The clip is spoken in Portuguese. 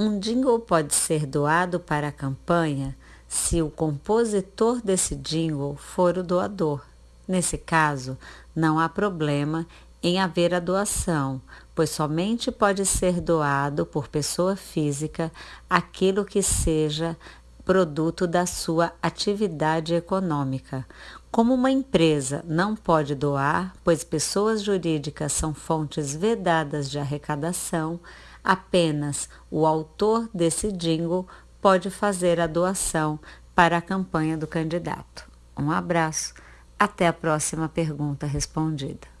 Um jingle pode ser doado para a campanha se o compositor desse jingle for o doador. Nesse caso, não há problema em haver a doação, pois somente pode ser doado por pessoa física aquilo que seja produto da sua atividade econômica. Como uma empresa não pode doar, pois pessoas jurídicas são fontes vedadas de arrecadação, apenas o autor desse jingle pode fazer a doação para a campanha do candidato. Um abraço, até a próxima pergunta respondida.